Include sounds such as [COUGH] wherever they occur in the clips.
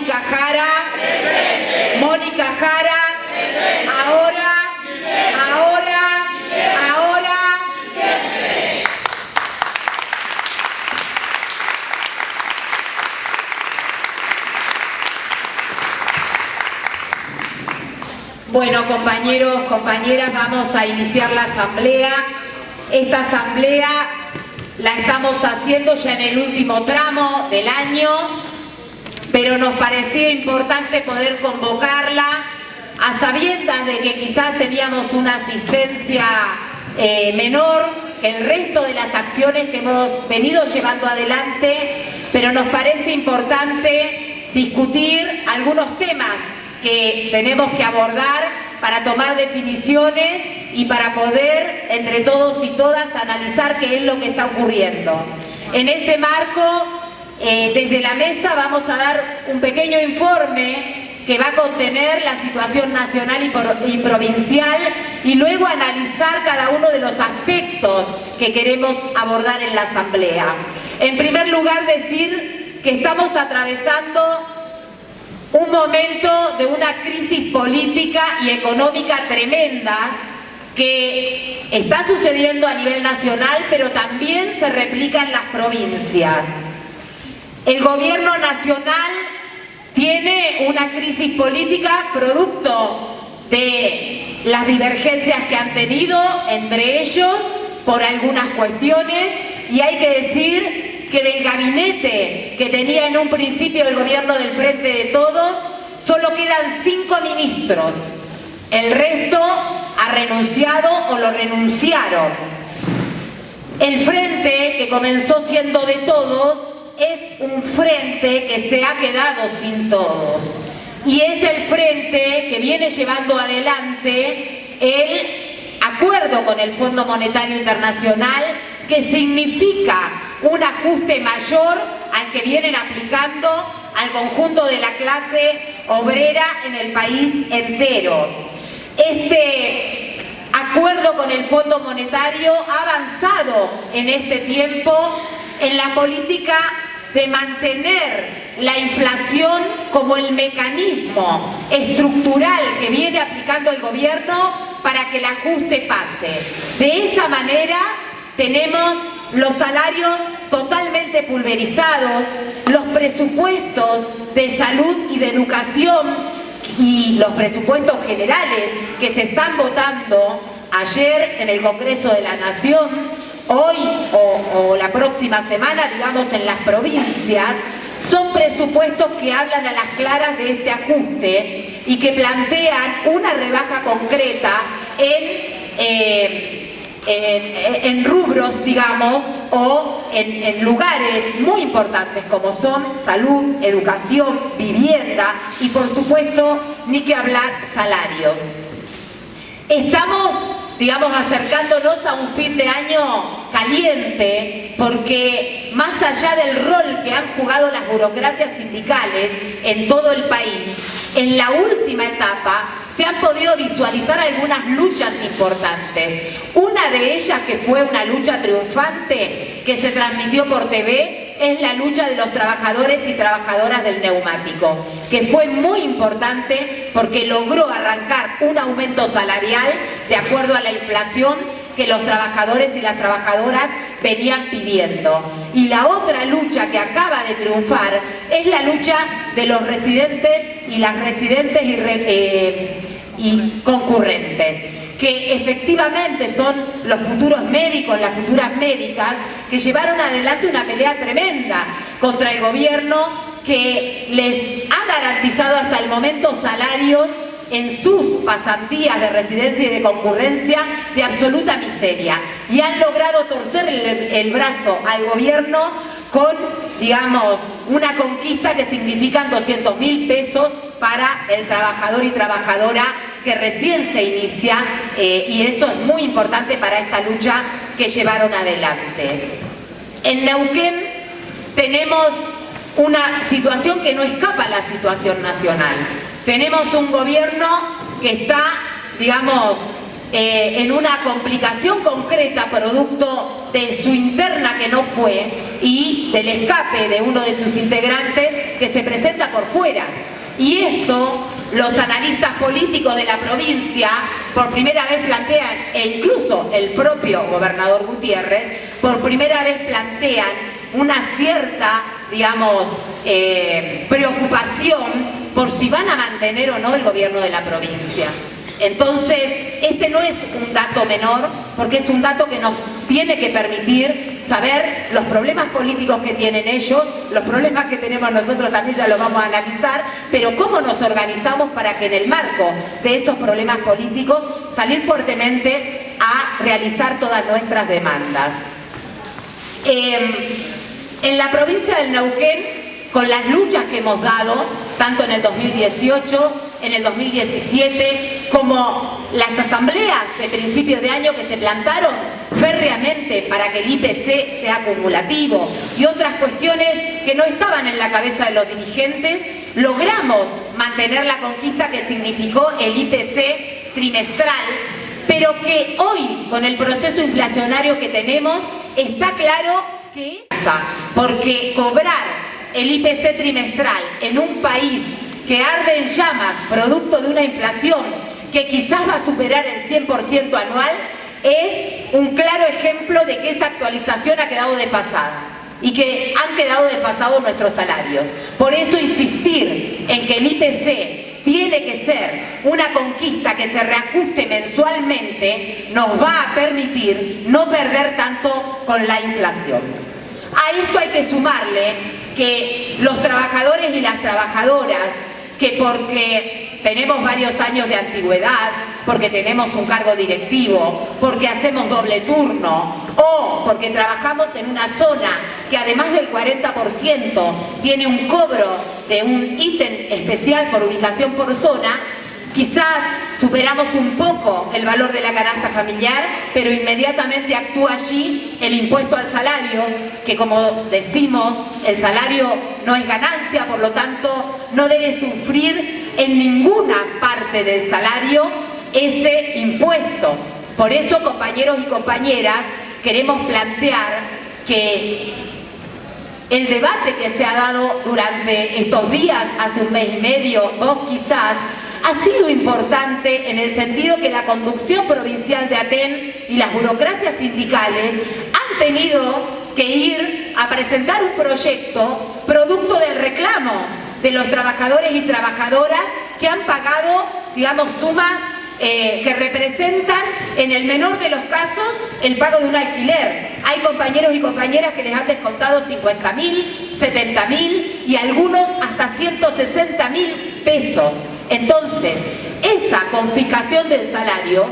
Mónica Jara. Mónica Jara. Ahora. Ahora. Ahora. Bueno, compañeros, compañeras, vamos a iniciar la asamblea. Esta asamblea la estamos haciendo ya en el último tramo del año, pero nos parecía importante poder convocarla a sabiendas de que quizás teníamos una asistencia eh, menor que el resto de las acciones que hemos venido llevando adelante, pero nos parece importante discutir algunos temas que tenemos que abordar para tomar definiciones y para poder, entre todos y todas, analizar qué es lo que está ocurriendo. En ese marco, eh, desde la mesa vamos a dar un pequeño informe que va a contener la situación nacional y, y provincial y luego analizar cada uno de los aspectos que queremos abordar en la Asamblea. En primer lugar, decir que estamos atravesando un momento de una crisis política y económica tremenda que está sucediendo a nivel nacional, pero también se replica en las provincias. El gobierno nacional tiene una crisis política producto de las divergencias que han tenido entre ellos por algunas cuestiones y hay que decir que del gabinete que tenía en un principio el gobierno del Frente de Todos solo quedan cinco ministros. El resto ha renunciado o lo renunciaron. El frente, que comenzó siendo de todos, es un frente que se ha quedado sin todos. Y es el frente que viene llevando adelante el acuerdo con el Fondo Monetario Internacional que significa un ajuste mayor al que vienen aplicando al conjunto de la clase obrera en el país entero. Este acuerdo con el Fondo Monetario ha avanzado en este tiempo en la política de mantener la inflación como el mecanismo estructural que viene aplicando el gobierno para que el ajuste pase. De esa manera tenemos los salarios totalmente pulverizados, los presupuestos de salud y de educación y los presupuestos generales que se están votando ayer en el Congreso de la Nación, hoy o, la próxima semana, digamos en las provincias, son presupuestos que hablan a las claras de este ajuste y que plantean una rebaja concreta en... Eh, rubros, digamos, o en, en, lugares muy importantes como son salud, educación, vivienda y por supuesto, ni que hablar, salarios. Estamos, digamos, acercándonos a un fin de año caliente porque más allá del rol que han jugado las burocracias sindicales en todo el país, en la última etapa se han podido visualizar algunas luchas importantes. Una de ellas que fue una lucha triunfante que se transmitió por TV es la lucha de los trabajadores y trabajadoras del neumático, que fue muy importante porque logró arrancar un aumento salarial de acuerdo a la inflación que los trabajadores y las trabajadoras venían pidiendo. Y la otra lucha que acaba de triunfar es la lucha de los residentes y las residentes y, eh, y concurrentes que efectivamente son los futuros médicos, las futuras médicas, que llevaron adelante una pelea tremenda contra el gobierno que les ha garantizado hasta el momento salarios en sus pasantías de residencia y de concurrencia de absoluta miseria. Y han logrado torcer el, brazo al gobierno con, digamos, una conquista que significan 200 mil pesos para el trabajador y trabajadora que recién se inicia eh, y esto es muy importante para esta lucha que llevaron adelante. En Neuquén tenemos una situación que no escapa a la situación nacional. Tenemos un gobierno que está, digamos, eh, en una complicación concreta producto de su interna que no fue y del escape de uno de sus integrantes que se presenta por fuera. Y esto los analistas políticos de la provincia por primera vez plantean, e incluso el propio gobernador Gutiérrez, por primera vez plantean una cierta, digamos, eh, preocupación por si van a mantener o no el gobierno de la provincia. Entonces, este no es un dato menor, porque es un dato que nos tiene que permitir saber los problemas políticos que tienen ellos, los problemas que tenemos nosotros también ya lo vamos a analizar, pero cómo nos organizamos para que en el marco de esos problemas políticos salir fuertemente a realizar todas nuestras demandas. Em, en la provincia del Neuquén, con las luchas que hemos dado, tanto en el 2018 en el 2017, como las asambleas de principios de año que se plantaron férreamente para que el IPC sea acumulativo. Y otras cuestiones que no estaban en la cabeza de los dirigentes, logramos mantener la conquista que significó el IPC trimestral, pero que hoy, con el proceso inflacionario que tenemos, está claro que es porque cobrar el IPC trimestral en un país que arde en llamas producto de una inflación que quizás va a superar el 100% anual, es un claro ejemplo de que esa actualización ha quedado desfasada y que han quedado desfasados nuestros salarios. Por eso insistir en que el IPC tiene que ser una conquista que se reajuste mensualmente nos va a permitir no perder tanto con la inflación. A esto hay que sumarle que los trabajadores y las trabajadoras que porque tenemos varios años de antigüedad, porque tenemos un cargo directivo, porque hacemos doble turno o porque trabajamos en una zona que además del 40% tiene un cobro de un ítem especial por ubicación por zona, Quizás superamos un poco el valor de la canasta familiar, pero inmediatamente actúa allí el impuesto al salario, que como decimos, el salario no es ganancia, por lo tanto no debe sufrir en ninguna parte del salario ese impuesto. Por eso, compañeros y compañeras, queremos plantear que el debate que se ha dado durante estos días, hace un mes y medio, dos quizás, ha sido importante en el sentido que la conducción provincial de Aten y las burocracias sindicales han tenido que ir a presentar un proyecto producto del reclamo de los trabajadores y trabajadoras que han pagado, digamos, sumas eh, que representan en el menor de los casos el pago de un alquiler. Hay compañeros y compañeras que les han descontado 50 mil, 70 mil y algunos hasta 160 mil pesos. Entonces, esa confiscación del salario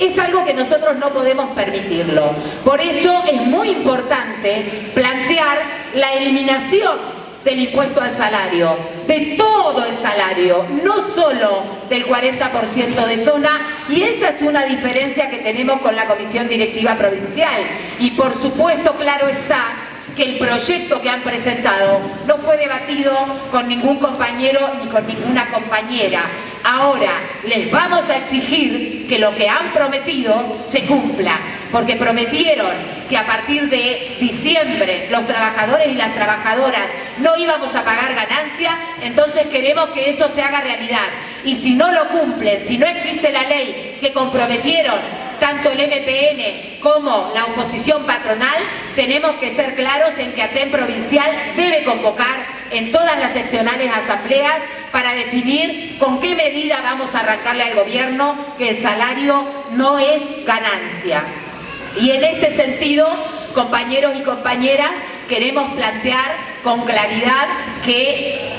es algo que nosotros no podemos permitirlo. Por eso es muy importante plantear la eliminación del impuesto al salario, de todo el salario, no solo del 40% de zona, y esa es una diferencia que tenemos con la Comisión Directiva Provincial. Y por supuesto, claro está, que el proyecto que han presentado no fue debatido con ningún compañero ni con ninguna compañera. Ahora les vamos a exigir que lo que han prometido se cumpla, porque prometieron que a partir de diciembre los trabajadores y las trabajadoras no íbamos a pagar ganancia, entonces queremos que eso se haga realidad. Y si no lo cumplen, si no existe la ley que comprometieron tanto el MPN como la oposición patronal, tenemos que ser claros en que ATEN provincial debe convocar en todas las seccionales asambleas para definir con qué medida vamos a arrancarle al gobierno que el salario no es ganancia. Y en este sentido, compañeros y compañeras, queremos plantear con claridad que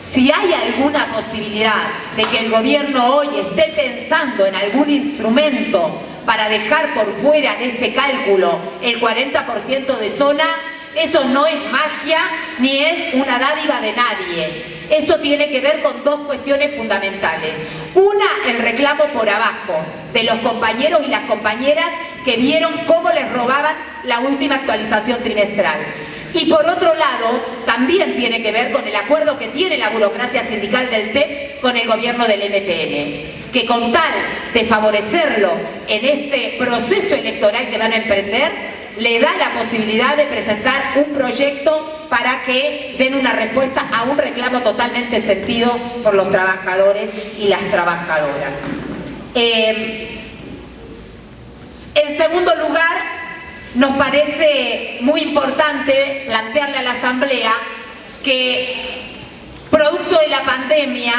si hay alguna posibilidad de que el gobierno hoy esté pensando en algún instrumento para dejar por fuera de este cálculo el 40% de zona, eso no es magia ni es una dádiva de nadie. Eso tiene que ver con dos cuestiones fundamentales. Una, el reclamo por abajo de los compañeros y las compañeras que vieron cómo les robaban la última actualización trimestral. Y por otro lado, también tiene que ver con el acuerdo que tiene la burocracia sindical del TEP con el gobierno del MPN. Que con tal de favorecerlo en este proceso electoral que van a emprender, le da la posibilidad de presentar un proyecto para que den una respuesta a un reclamo totalmente sentido por los trabajadores y las trabajadoras. Eh, en segundo lugar, nos parece muy importante plantearle a la Asamblea que producto de la pandemia,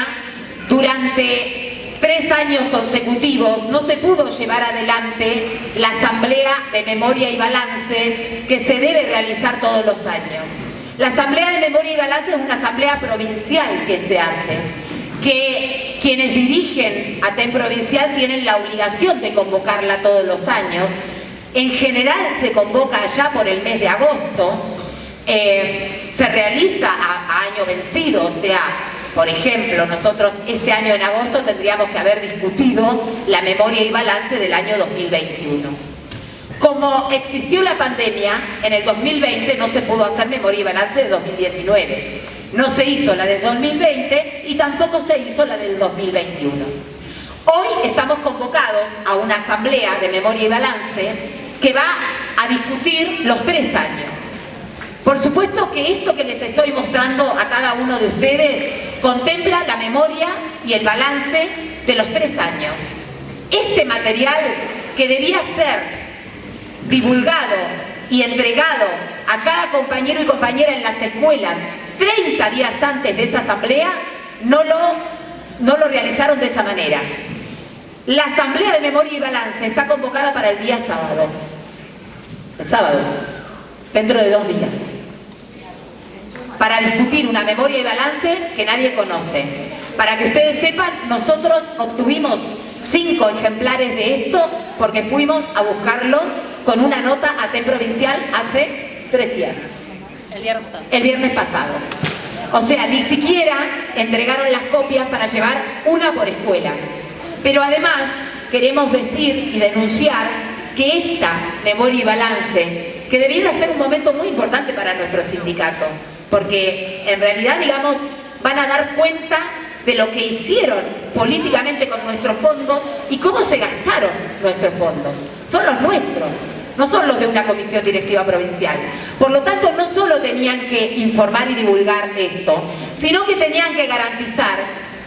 durante tres años consecutivos no se pudo llevar adelante la Asamblea de Memoria y Balance que se debe realizar todos los años. La Asamblea de Memoria y Balance es una asamblea provincial que se hace, que quienes dirigen a TEN Provincial tienen la obligación de convocarla todos los años. En general se convoca allá por el mes de agosto, eh, se realiza a, año vencido, o sea, por ejemplo, nosotros este año en agosto tendríamos que haber discutido la memoria y balance del año 2021. Como existió la pandemia, en el 2020 no se pudo hacer memoria y balance de 2019. No se hizo la del 2020 y tampoco se hizo la del 2021. Hoy estamos convocados a una asamblea de memoria y balance que va a discutir los tres años. Por supuesto que esto que les estoy mostrando a cada uno de ustedes contempla la memoria y el balance de los tres años. Este material que debía ser divulgado y entregado a cada compañero y compañera en las escuelas 30 días antes de esa asamblea, no lo, no lo realizaron de esa manera. La asamblea de memoria y balance está convocada para el día sábado. El sábado, dentro de dos días para discutir una memoria y balance que nadie conoce. Para que ustedes sepan, nosotros obtuvimos cinco ejemplares de esto porque fuimos a buscarlo con una nota a TEN Provincial hace tres días. El viernes pasado. El viernes pasado. O sea, ni siquiera entregaron las copias para llevar una por escuela. Pero además queremos decir y denunciar que esta memoria y balance, que debiera ser un momento muy importante para nuestro sindicato, porque en realidad, digamos, van a dar cuenta de lo que hicieron políticamente con nuestros fondos y cómo se gastaron nuestros fondos. Son los nuestros, no son los de una comisión directiva provincial. Por lo tanto, no solo tenían que informar y divulgar esto, sino que tenían que garantizar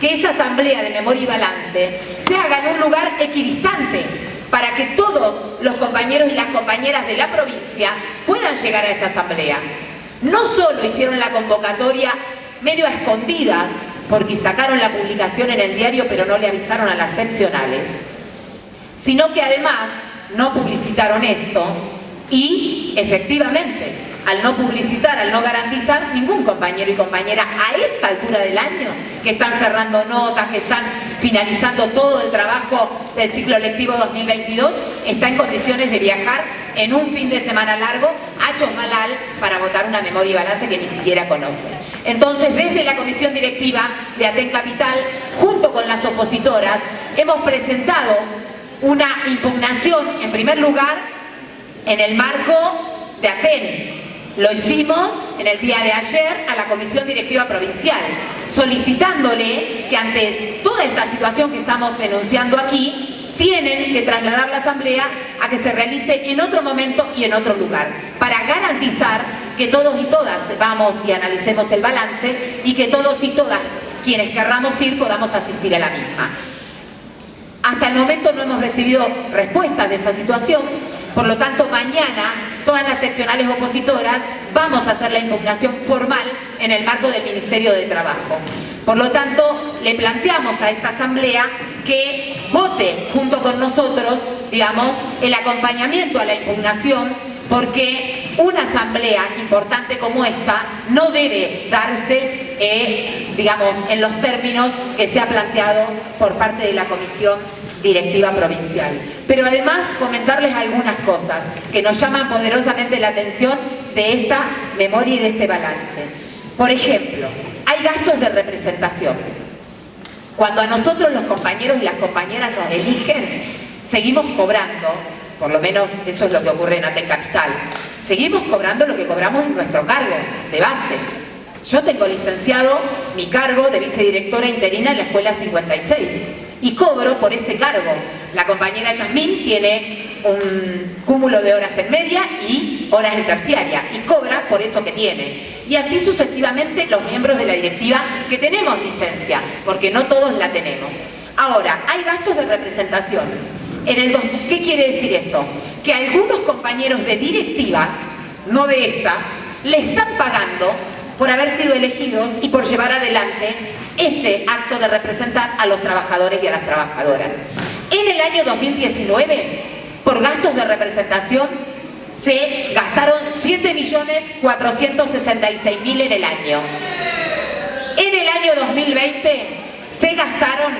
que esa asamblea de memoria y balance se haga en un lugar equidistante para que todos los compañeros y las compañeras de la provincia puedan llegar a esa asamblea no solo hicieron la convocatoria medio a escondidas, porque sacaron la publicación en el diario pero no le avisaron a las seccionales, sino que además no publicitaron esto y efectivamente al no publicitar, al no garantizar, ningún compañero y compañera a esta altura del año, que están cerrando notas, que están finalizando todo el trabajo del ciclo lectivo 2022, está en condiciones de viajar en un fin de semana largo a Chosmalal para votar una memoria y balance que ni siquiera conoce. Entonces, desde la comisión directiva de Aten Capital, junto con las opositoras, hemos presentado una impugnación, en primer lugar, en el marco de Aten, lo hicimos en el día de ayer a la Comisión Directiva Provincial, solicitándole que ante toda esta situación que estamos denunciando aquí, tienen que trasladar la Asamblea a que se realice en otro momento y en otro lugar, para garantizar que todos y todas vamos y analicemos el balance y que todos y todas quienes querramos ir podamos asistir a la misma. Hasta el momento no hemos recibido respuesta de esa situación, por lo tanto, mañana todas las seccionales opositoras vamos a hacer la impugnación formal en el marco del Ministerio de Trabajo. Por lo tanto, le planteamos a esta asamblea que vote junto con nosotros, digamos, el acompañamiento a la impugnación porque una asamblea importante como esta no debe darse, eh, digamos, en los términos que se ha planteado por parte de la Comisión directiva provincial. Pero además comentarles algunas cosas que nos llaman poderosamente la atención de esta memoria y de este balance. Por ejemplo, hay gastos de representación. Cuando a nosotros los compañeros y las compañeras nos eligen, seguimos cobrando, por lo menos eso es lo que ocurre en Aten Capital, seguimos cobrando lo que cobramos en nuestro cargo de base. Yo tengo licenciado mi cargo de vicedirectora interina en la Escuela 56 y cobro por ese cargo. La compañera Yasmín tiene un cúmulo de horas en media y horas en terciaria y cobra por eso que tiene. Y así sucesivamente los miembros de la directiva que tenemos licencia, porque no todos la tenemos. Ahora, hay gastos de representación. En el, ¿Qué quiere decir eso? Que algunos compañeros de directiva, no de esta, le están pagando por haber sido elegidos y por llevar adelante ese acto de representar a los trabajadores y a las trabajadoras. En el año 2019, por gastos de representación, se gastaron 7.466.000 en el año. En el año 2020 se gastaron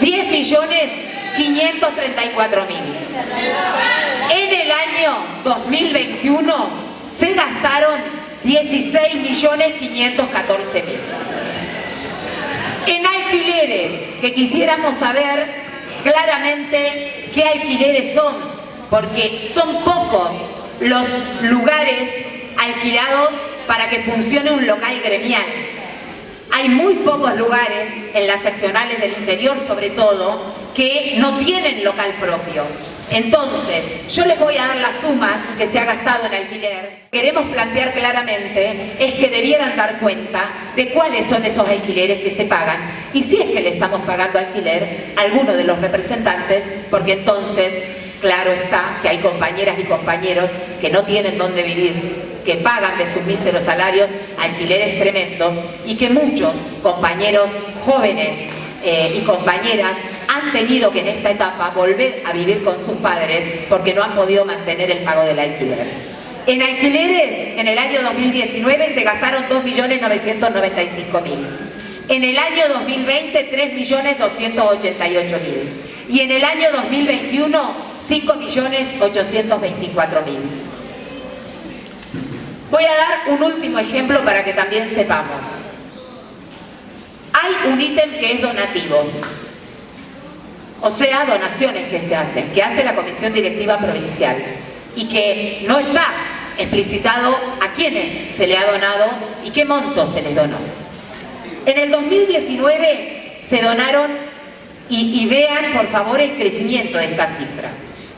10.534.000. En el año 2021 se gastaron 16.514.000. En alquileres, que quisiéramos saber claramente qué alquileres son, porque son pocos los lugares alquilados para que funcione un local gremial. Hay muy pocos lugares, en las seccionales del interior sobre todo, que no tienen local propio. Entonces, yo les voy a dar las sumas que se ha gastado en alquiler. Queremos plantear claramente es que debieran dar cuenta de cuáles son esos alquileres que se pagan y si es que le estamos pagando alquiler a alguno de los representantes, porque entonces, claro está que hay compañeras y compañeros que no tienen dónde vivir, que pagan de sus míseros salarios alquileres tremendos y que muchos compañeros jóvenes eh, y compañeras han tenido que en esta etapa volver a vivir con sus padres porque no han podido mantener el pago del alquiler. En alquileres, en el año 2019 se gastaron 2.995.000. En el año 2020, 3.288.000. Y en el año 2021, 5.824.000. Voy a dar un último ejemplo para que también sepamos. Hay un ítem que es donativos o sea, donaciones que se hacen, que hace la Comisión Directiva Provincial y que no está explicitado a quiénes se le ha donado y qué monto se les donó. En el 2019 se donaron, y, y vean por favor el crecimiento de esta cifra,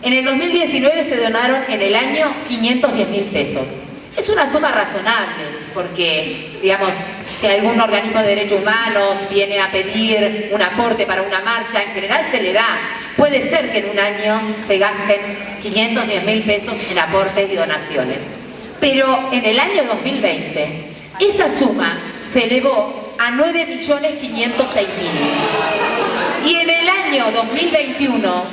en el 2019 se donaron en el año 510 mil pesos. Es una suma razonable, porque, digamos, si algún organismo de derechos humanos viene a pedir un aporte para una marcha, en general se le da. Puede ser que en un año se gasten 510 mil pesos en aportes y donaciones. Pero en el año 2020, esa suma se elevó a 9.506.000. Y en el año 2021,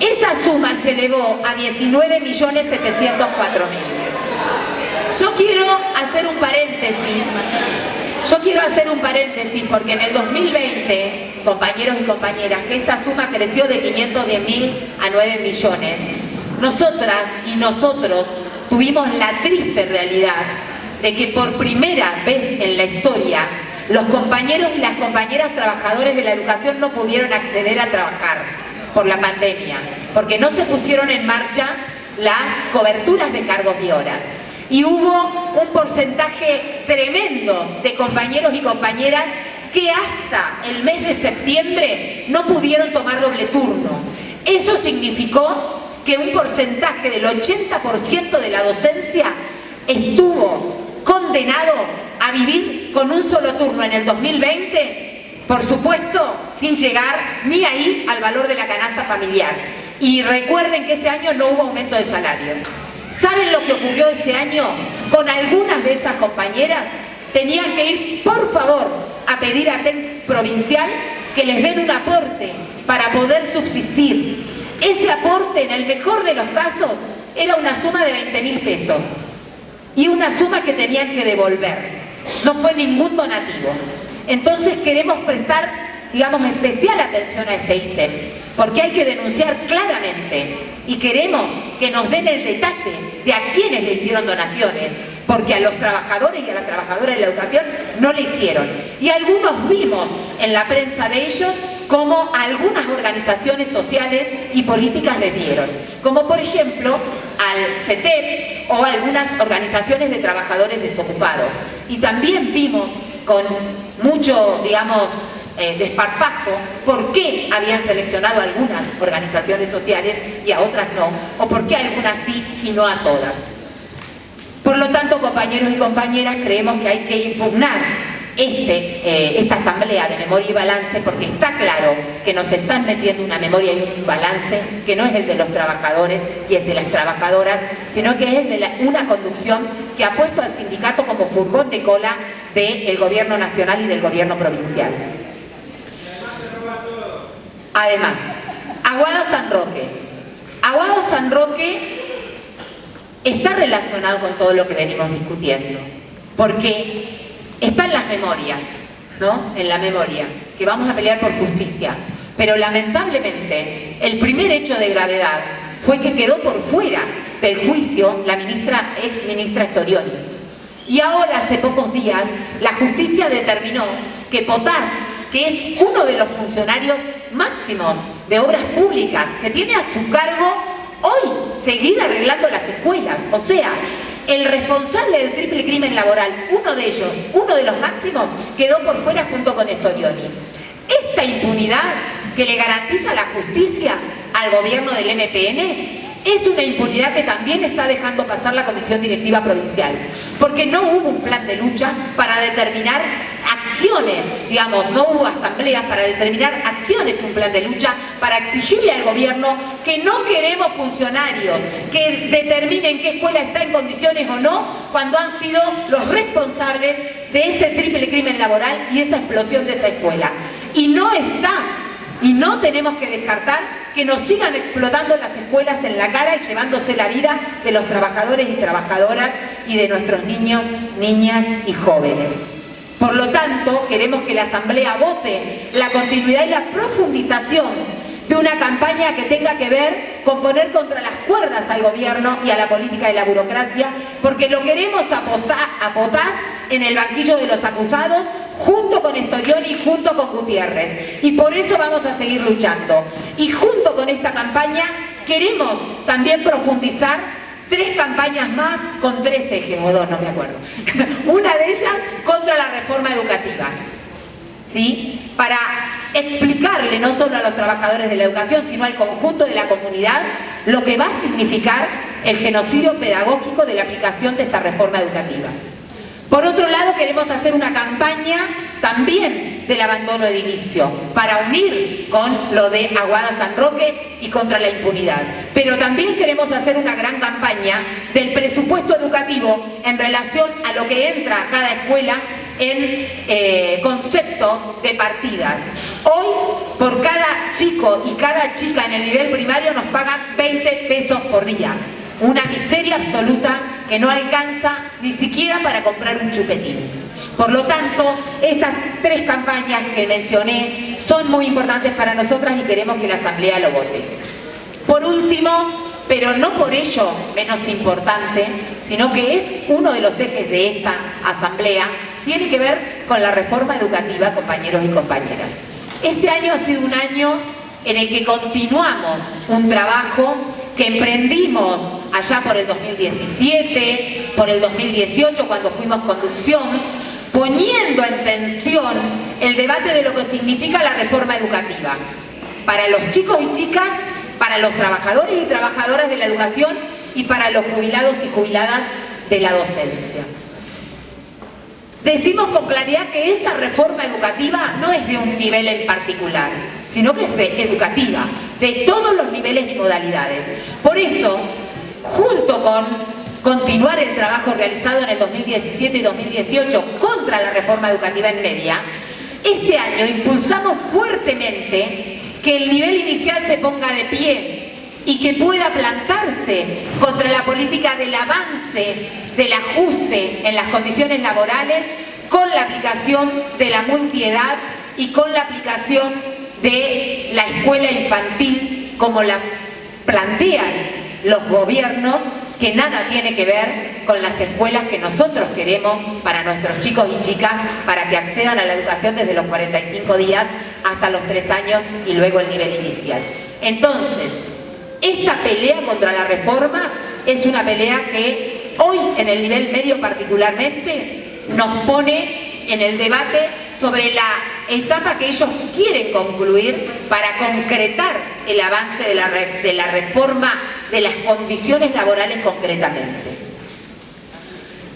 esa suma se elevó a 19.704.000. Yo quiero hacer un paréntesis, yo quiero hacer un paréntesis porque en el 2020, compañeros y compañeras, que esa suma creció de 510 mil a 9 millones, nosotras y nosotros tuvimos la triste realidad de que por primera vez en la historia los compañeros y las compañeras trabajadores de la educación no pudieron acceder a trabajar por la pandemia, porque no se pusieron en marcha las coberturas de cargos y horas y hubo un porcentaje tremendo de compañeros y compañeras que hasta el mes de septiembre no pudieron tomar doble turno. Eso significó que un porcentaje del 80% de la docencia estuvo condenado a vivir con un solo turno en el 2020, por supuesto, sin llegar ni ahí al valor de la canasta familiar. Y recuerden que ese año no hubo aumento de salarios. ¿Saben lo que ocurrió ese año? Con algunas de esas compañeras tenían que ir, por favor, a pedir a TEN provincial que les den un aporte para poder subsistir. Ese aporte, en el mejor de los casos, era una suma de 20 mil pesos y una suma que tenían que devolver. No fue ningún donativo. Entonces queremos prestar, digamos, especial atención a este ítem, porque hay que denunciar claramente y queremos que nos den el detalle de a quiénes le hicieron donaciones, porque a los trabajadores y a las trabajadoras de la educación no le hicieron. Y algunos vimos en la prensa de ellos cómo algunas organizaciones sociales y políticas les dieron, como por ejemplo al CETEP o algunas organizaciones de trabajadores desocupados. Y también vimos con mucho, digamos, eh, desparpajo por qué habían seleccionado algunas organizaciones sociales y a otras no, o por qué algunas sí y no a todas. Por lo tanto, compañeros y compañeras, creemos que hay que impugnar este, eh, esta asamblea de memoria y balance porque está claro que nos están metiendo una memoria y un balance que no es el de los trabajadores y el de las trabajadoras, sino que es el de una conducción que ha puesto al sindicato como furgón de cola del gobierno nacional y del gobierno provincial. Además, Aguado San Roque. Aguado San Roque está relacionado con todo lo que venimos discutiendo, porque está en las memorias, ¿no? En la memoria, que vamos a pelear por justicia. Pero lamentablemente, el primer hecho de gravedad fue que quedó por fuera del juicio la ministra, ex ministra Storioni. Y ahora, hace pocos días, la justicia determinó que Potás, que es uno de los funcionarios máximos de obras públicas, que tiene a su cargo hoy seguir arreglando las escuelas, o sea, el responsable del triple crimen laboral, uno de ellos, uno de los máximos, quedó por fuera junto con Estorioni. Esta impunidad que le garantiza la justicia al gobierno del MPN es una impunidad que también está dejando pasar la Comisión Directiva Provincial, porque no hubo un plan de lucha para determinar acciones, digamos, no hubo asambleas para determinar acciones, un plan de lucha para exigirle al gobierno que no queremos funcionarios que determinen qué escuela está en condiciones o no cuando han sido los responsables de ese triple crimen laboral y esa explosión de esa escuela. Y no está, y no tenemos que descartar que nos sigan explotando las escuelas en la cara y llevándose la vida de los trabajadores y trabajadoras y de nuestros niños, niñas y jóvenes. Por lo tanto, queremos que la Asamblea vote la continuidad y la profundización de una campaña que tenga que ver con poner contra las cuerdas al gobierno y a la política de la burocracia, porque lo queremos a Potás en el banquillo de los acusados, junto con Estorioni y junto con Gutiérrez. Y por eso vamos a seguir luchando. Y junto con esta campaña queremos también profundizar tres campañas más con tres ejes, o dos, no me acuerdo. [LAUGHS] Una de ellas contra la reforma educativa, ¿sí? Para explicarle no solo a los trabajadores de la educación, sino al conjunto de la comunidad, lo que va a significar el genocidio pedagógico de la aplicación de esta reforma educativa. Por otro lado, queremos hacer una campaña también del abandono edilicio para unir con lo de Aguada San Roque y contra la impunidad. Pero también queremos hacer una gran campaña del presupuesto educativo en relación a lo que entra a cada escuela en eh, concepto de partidas. Hoy, por cada chico y cada chica en el nivel primario nos pagan 20 pesos por día. Una miseria absoluta que no alcanza ni siquiera para comprar un chupetín. Por lo tanto, esas tres campañas que mencioné son muy importantes para nosotras y queremos que la Asamblea lo vote. Por último, pero no por ello menos importante, sino que es uno de los ejes de esta Asamblea, tiene que ver con la reforma educativa, compañeros y compañeras. Este año ha sido un año en el que continuamos un trabajo que emprendimos allá por el 2017, por el 2018 cuando fuimos conducción, poniendo en tensión el debate de lo que significa la reforma educativa para los chicos y chicas, para los trabajadores y trabajadoras de la educación y para los jubilados y jubiladas de la docencia. Decimos con claridad que esa reforma educativa no es de un nivel en particular, sino que es de educativa, de todos los niveles y modalidades. Por eso, junto con continuar el trabajo realizado en el 2017 y 2018 contra la reforma educativa en media, este año impulsamos fuertemente que el nivel inicial se ponga de pie y que pueda plantarse contra la política del avance del ajuste en las condiciones laborales con la aplicación de la multiedad y con la aplicación de la escuela infantil como la plantean los gobiernos que nada tiene que ver con las escuelas que nosotros queremos para nuestros chicos y chicas para que accedan a la educación desde los 45 días hasta los 3 años y luego el nivel inicial. Entonces, esta pelea contra la reforma es una pelea que hoy en el nivel medio particularmente nos pone en el debate sobre la etapa que ellos quieren concluir para concretar el avance de la, reforma de las condiciones laborales concretamente.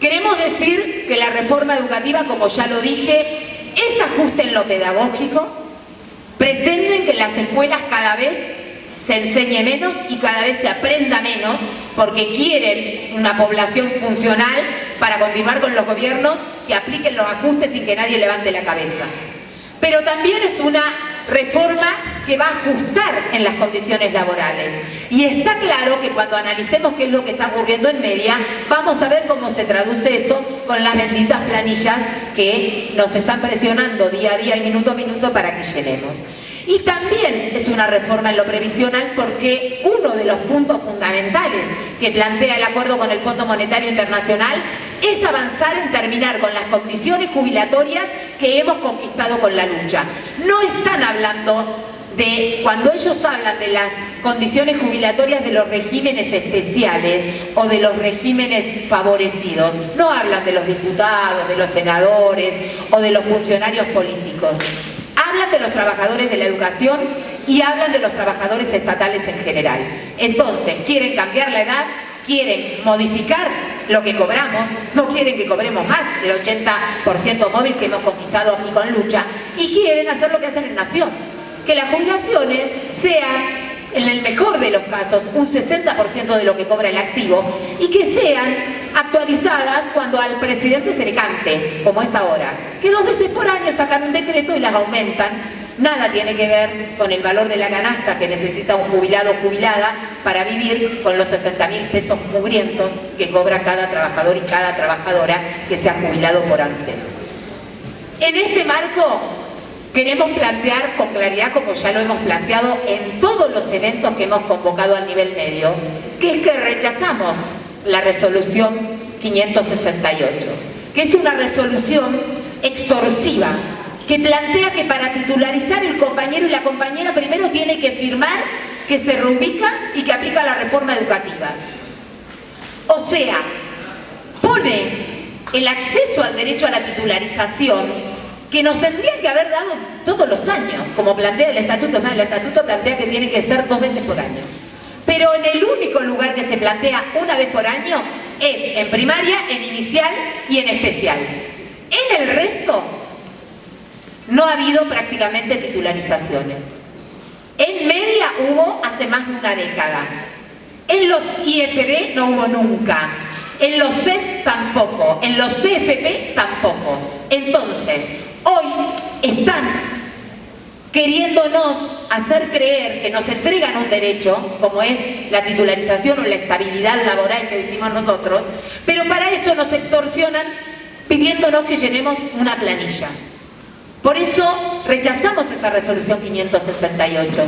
Queremos decir que la reforma educativa, como ya lo dije, es ajuste en lo pedagógico, pretenden que en las escuelas cada vez se enseñe menos y cada vez se aprenda menos porque quieren una población funcional para continuar con los gobiernos que apliquen los ajustes sin que nadie levante la cabeza. Pero también es una reforma que va a ajustar en las condiciones laborales. Y está claro que cuando analicemos qué es lo que está ocurriendo en media, vamos a ver cómo se traduce eso con las benditas planillas que nos están presionando día a día y minuto a minuto para que llenemos. Y también es una reforma en lo previsional porque uno de los puntos fundamentales que plantea el acuerdo con el Fondo Monetario Internacional es avanzar en terminar con las condiciones jubilatorias que hemos conquistado con la lucha. No están hablando de, cuando ellos hablan de las condiciones jubilatorias de los regímenes especiales o de los regímenes favorecidos, no hablan de los diputados, de los senadores o de los funcionarios políticos hablan de los trabajadores de la educación y hablan de los trabajadores estatales en general. Entonces, quieren cambiar la edad, quieren modificar lo que cobramos, no quieren que cobremos más del 80% móvil que hemos conquistado aquí con lucha y quieren hacer lo que hacen en Nación, que las jubilaciones sean en el mejor de los casos, un 60% de lo que cobra el activo y que sean actualizadas cuando al presidente se le cante, como es ahora, que dos veces por año sacan un decreto y las aumentan. Nada tiene que ver con el valor de la canasta que necesita un jubilado o jubilada para vivir con los 60 mil pesos mugrientos que cobra cada trabajador y cada trabajadora que se ha jubilado por ANSES. En este marco Queremos plantear con claridad, como ya lo hemos planteado en todos los eventos que hemos convocado a nivel medio, que es que rechazamos la resolución 568, que es una resolución extorsiva, que plantea que para titularizar el compañero y la compañera primero tiene que firmar que se reubica y que aplica la reforma educativa. O sea, pone el acceso al derecho a la titularización que nos tendrían que haber dado todos los años, como plantea el estatuto, más el estatuto plantea que tiene que ser dos veces por año. Pero en el único lugar que se plantea una vez por año es en primaria, en inicial y en especial. En el resto no ha habido prácticamente titularizaciones. En media hubo hace más de una década. En los IFB no hubo nunca. En los CEF tampoco. En los CFP tampoco. Entonces, hoy están queriéndonos hacer creer que nos entregan un derecho, como es la titularización o la estabilidad laboral que decimos nosotros, pero para eso nos extorsionan pidiéndonos que llenemos una planilla. Por eso rechazamos esa resolución 568,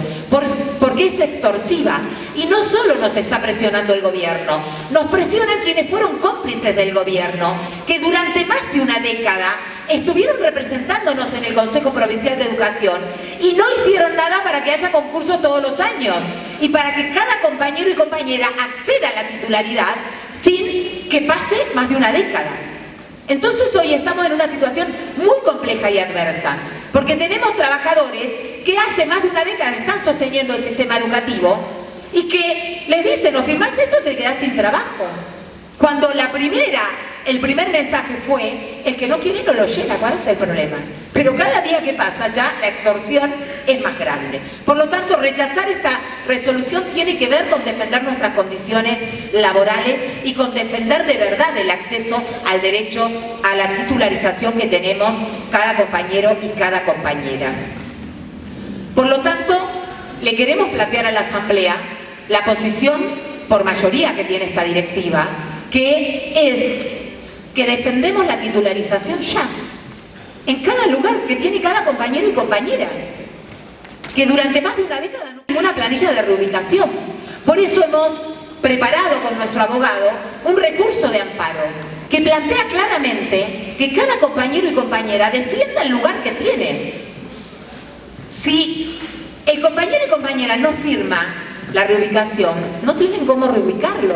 porque es extorsiva. Y no solo nos está presionando el gobierno, nos presionan quienes fueron cómplices del gobierno, que durante más de una década estuvieron representándonos en el Consejo Provincial de Educación y no hicieron nada para que haya concursos todos los años y para que cada compañero y compañera acceda a la titularidad sin que pase más de una década. Entonces hoy estamos en una situación muy compleja y adversa, porque tenemos trabajadores que hace más de una década están sosteniendo el sistema educativo y que les dicen, o firmás esto te quedás sin trabajo. Cuando la primera el primer mensaje fue, el que no quiere no lo llena, ¿cuál es el problema? Pero cada día que pasa ya la extorsión es más grande. Por lo tanto, rechazar esta resolución tiene que ver con defender nuestras condiciones laborales y con defender de verdad el acceso al derecho a la titularización que tenemos cada compañero y cada compañera. Por lo tanto, le queremos plantear a la Asamblea la posición por mayoría que tiene esta directiva, que es que defendemos la titularización ya, en cada lugar que tiene cada compañero y compañera, que durante más de una década no hubo una planilla de reubicación. Por eso hemos preparado con nuestro abogado un recurso de amparo que plantea claramente que cada compañero y compañera defienda el lugar que tiene. Si el compañero y compañera no firma la reubicación, no tienen cómo reubicarlo.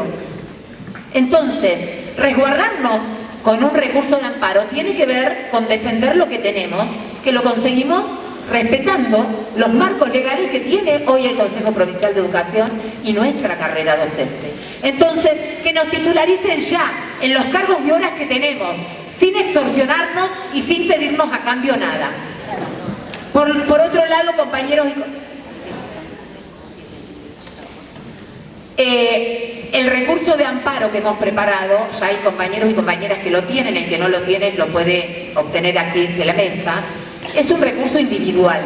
Entonces, resguardarnos con un recurso de amparo tiene que ver con defender lo que tenemos que lo conseguimos respetando los marcos legales que tiene hoy el Consejo Provincial de Educación y nuestra carrera docente. Entonces, que nos titularicen ya en los cargos y horas que tenemos, sin extorsionarnos y sin pedirnos a cambio nada. Por, otro lado, compañeros y eh, el recurso de amparo que hemos preparado, ya hay compañeros y compañeras que lo tienen, el que no lo tiene lo puede obtener aquí de la mesa, es un recurso individual,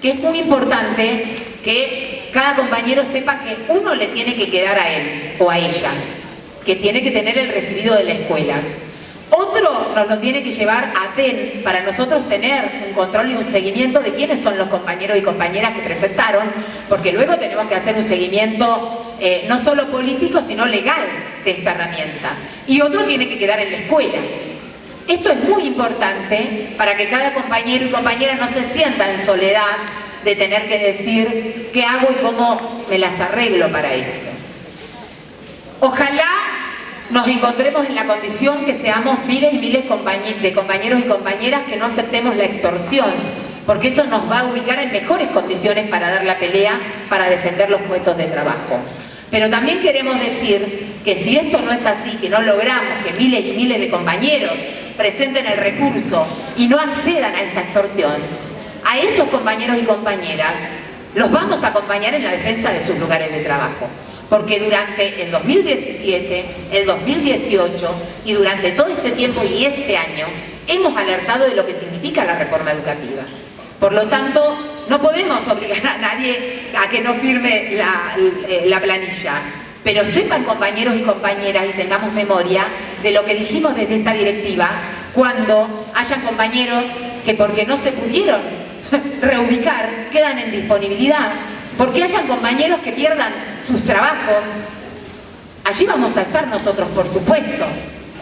que es muy importante que cada compañero sepa que uno le tiene que quedar a él o a ella, que tiene que tener el recibido de la escuela. Otro nos lo tiene que llevar a TEN para nosotros tener un control y un seguimiento de quiénes son los compañeros y compañeras que presentaron, porque luego tenemos que hacer un seguimiento eh, no solo político, sino legal de esta herramienta. Y otro tiene que quedar en la escuela. Esto es muy importante para que cada compañero y compañera no se sienta en soledad de tener que decir qué hago y cómo me las arreglo para esto. Ojalá nos encontremos en la condición que seamos miles y miles de compañeros y compañeras que no aceptemos la extorsión, porque eso nos va a ubicar en mejores condiciones para dar la pelea, para defender los puestos de trabajo. Pero también queremos decir que si esto no es así, que no logramos que miles y miles de compañeros presenten el recurso y no accedan a esta extorsión, a esos compañeros y compañeras los vamos a acompañar en la defensa de sus lugares de trabajo. Porque durante el 2017, el 2018 y durante todo este tiempo y este año hemos alertado de lo que significa la reforma educativa. Por lo tanto, no podemos obligar a nadie a que no firme la, la planilla. Pero sepan compañeros y compañeras y tengamos memoria de lo que dijimos desde esta directiva cuando hayan compañeros que porque no se pudieron [LAUGHS] reubicar quedan en disponibilidad, porque hayan compañeros que pierdan sus trabajos. Allí vamos a estar nosotros, por supuesto,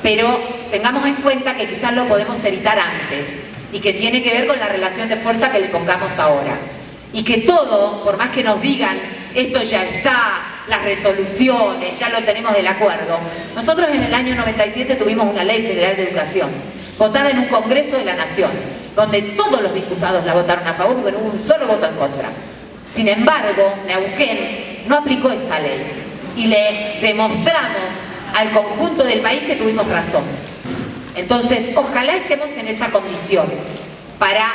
pero tengamos en cuenta que quizás lo podemos evitar antes y que tiene que ver con la relación de fuerza que le pongamos ahora. Y que todo, por más que nos digan, esto ya está, las resoluciones, ya lo tenemos del acuerdo. Nosotros en el año 97 tuvimos una ley federal de educación, votada en un Congreso de la Nación, donde todos los diputados la votaron a favor porque no hubo un solo voto en contra. Sin embargo, Neuquén no aplicó esa ley y le demostramos al conjunto del país que tuvimos razón. Entonces, ojalá estemos en esa condición para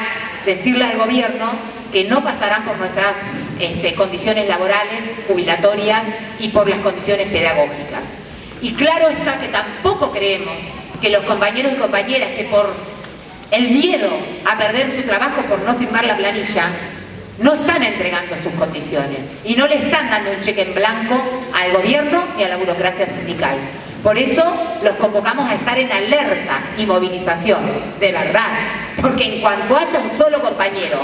decirle al gobierno que no pasarán por nuestras este, condiciones laborales, jubilatorias y por las condiciones pedagógicas. Y claro está que tampoco creemos que los compañeros y compañeras que por el miedo a perder su trabajo por no firmar la planilla, no están entregando sus condiciones y no le están dando un cheque en blanco al gobierno ni a la burocracia sindical. Por eso los convocamos a estar en alerta y movilización, de verdad, porque en cuanto haya un solo compañero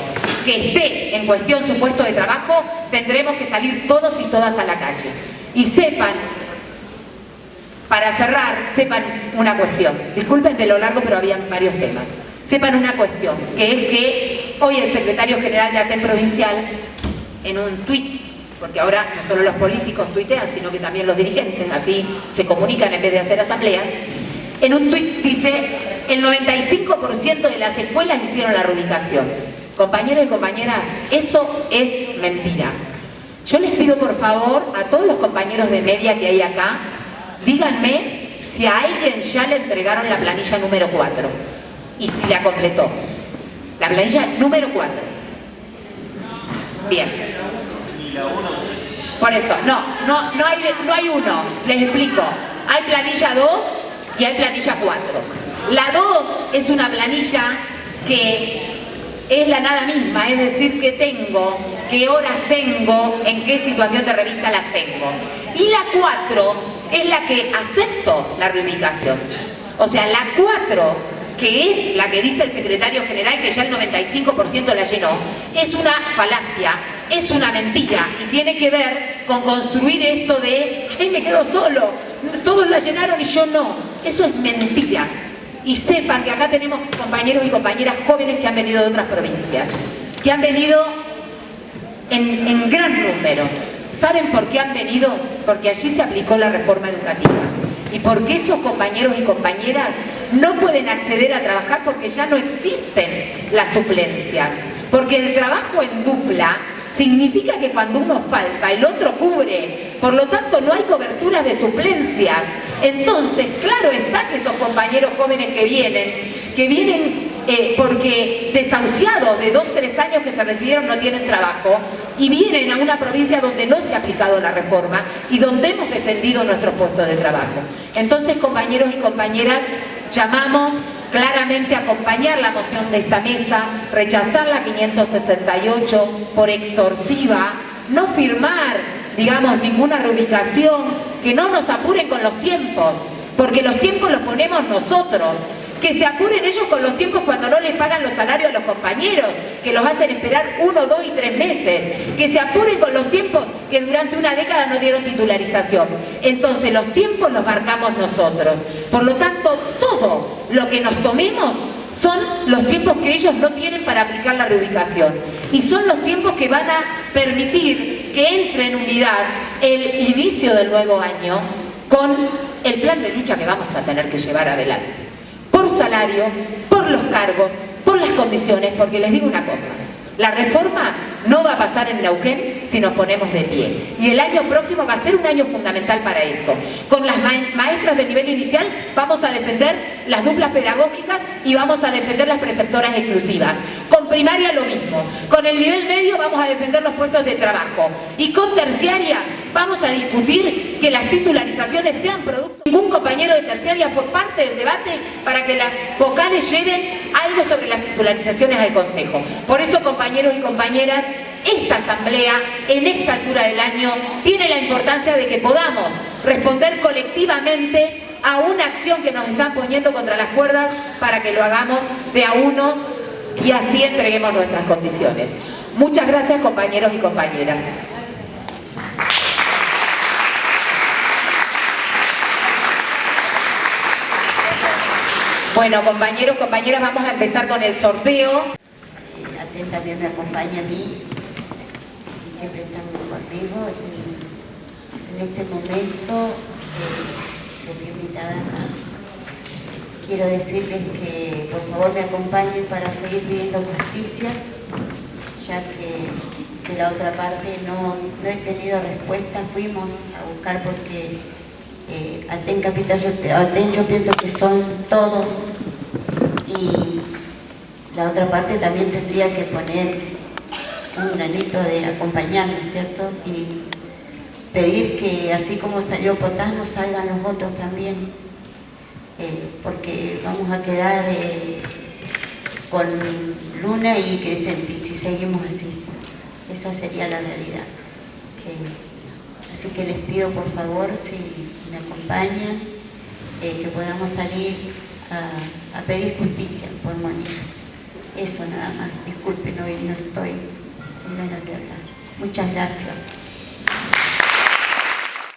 que esté en cuestión su puesto de trabajo, tendremos que salir todos y todas a la calle. Y sepan, para cerrar, sepan una cuestión. Disculpen de lo largo, pero había varios temas. Sepan una cuestión, que es que hoy el secretario general de ATEN Provincial, en un tuit, porque ahora no solo los políticos tuitean, sino que también los dirigentes, así se comunican en vez de hacer asambleas, en un tuit dice, el 95% de las escuelas hicieron la reubicación. Compañeros y compañeras, eso es mentira. Yo les pido por favor a todos los compañeros de media que hay acá, díganme si a alguien ya le entregaron la planilla número 4 y si la completó. La planilla número 4. Bien. Por eso, no, no, no, hay, no hay uno. Les explico. Hay planilla 2 y hay planilla 4. La 2 es una planilla que es la nada misma, es decir, que tengo, qué horas tengo, en qué situación de revista las tengo. Y la 4 es la que acepto la reubicación. O sea, la 4 que es la que dice el secretario general que ya el 95% la llenó, es una falacia, es una mentira y tiene que ver con construir esto de ¡ay, me quedo solo! Todos la llenaron y yo no. Eso es mentira. Y sepan que acá tenemos compañeros y compañeras jóvenes que han venido de otras provincias, que han venido en, gran número. ¿Saben por qué han venido? Porque allí se aplicó la reforma educativa. Y porque esos compañeros y compañeras no pueden acceder a trabajar porque ya no existen las suplencias, porque el trabajo en dupla significa que cuando uno falta, el otro cubre. Por lo tanto, no hay cobertura de suplencias. Entonces, claro está que esos compañeros jóvenes que vienen, que vienen eh, porque desahuciados de dos, tres años que se recibieron no tienen trabajo y vienen a una provincia donde no se ha aplicado la reforma y donde hemos defendido nuestros puestos de trabajo. Entonces, compañeros y compañeras, llamamos claramente acompañar la moción de esta mesa, rechazar la 568 por extorsiva, no firmar, digamos, ninguna reubicación, que no nos apuren con los tiempos, porque los tiempos los ponemos nosotros, que se apuren ellos con los tiempos cuando no les pagan los salarios a los compañeros, que los hacen esperar uno, dos y tres meses, que se apuren con los tiempos que durante una década no dieron titularización. Entonces los tiempos los marcamos nosotros. Por lo tanto, todo lo que nos tomemos son los tiempos que ellos no tienen para aplicar la reubicación. Y son los tiempos que van a permitir que entre en unidad el inicio del nuevo año con el plan de lucha que vamos a tener que llevar adelante salario, por los cargos, por las condiciones, porque les digo una cosa, la reforma no va a pasar en Neuquén si nos ponemos de pie. Y el año próximo va a ser un año fundamental para eso. Con las maestras de nivel inicial vamos a defender las duplas pedagógicas y vamos a defender las preceptoras exclusivas. Con primaria lo mismo. Con el nivel medio vamos a defender los puestos de trabajo. Y con terciaria vamos a discutir que las titularizaciones sean producto. Ningún compañero de terciaria fue parte del debate para que las vocales lleven algo sobre las titularizaciones al Consejo. Por eso, compañeros y compañeras, esta asamblea, en esta altura del año, tiene la importancia de que podamos responder colectivamente a una acción que nos están poniendo contra las cuerdas para que lo hagamos de a uno y así entreguemos nuestras condiciones. Muchas gracias compañeros y compañeras. Bueno, compañeros, compañeras, vamos a empezar con el sorteo. Atenta también me acompaña a mí siempre están conmigo y en este momento eh, invitada quiero decirles que por favor me acompañen para seguir pidiendo justicia ya que de la otra parte no, no he tenido respuesta, fuimos a buscar porque eh, Aten Capital, yo, yo pienso que son todos y la otra parte también tendría que poner un granito de acompañarnos, ¿cierto? Y pedir que así como salió Potás, nos salgan los votos también, eh, porque vamos a quedar eh, con Luna y Crescenti si seguimos así. Esa sería la realidad. así que les pido por favor, si me acompañan, eh, que podamos salir a, pedir justicia por Mónica. Eso nada más. Disculpen, no estoy menos de acá. Muchas gracias.